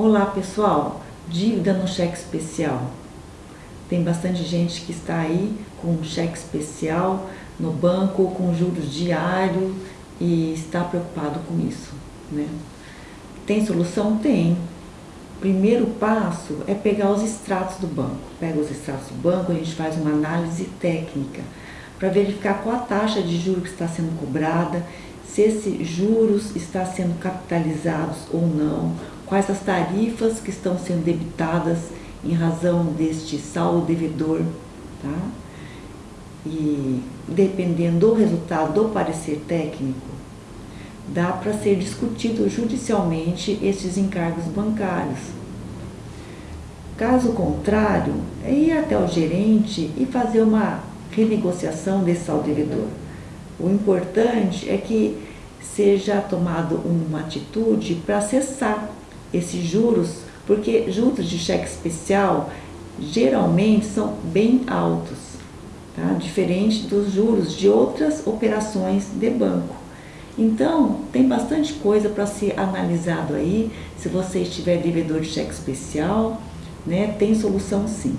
Olá pessoal, dívida no cheque especial. Tem bastante gente que está aí com um cheque especial no banco, com juros diários e está preocupado com isso. Né? Tem solução? Tem. Primeiro passo é pegar os extratos do banco. Pega os extratos do banco, a gente faz uma análise técnica para verificar qual a taxa de juros que está sendo cobrada, se esses juros está sendo capitalizados ou não, quais as tarifas que estão sendo debitadas em razão deste saldo devedor, tá? E dependendo do resultado do parecer técnico, dá para ser discutido judicialmente estes encargos bancários. Caso contrário, é ir até o gerente e fazer uma renegociação desse saldo devedor. O importante é que seja tomado uma atitude para cessar esses juros, porque juros de cheque especial geralmente são bem altos, tá? diferente dos juros de outras operações de banco. Então, tem bastante coisa para ser analisado aí, se você estiver devedor de cheque especial, né, tem solução sim.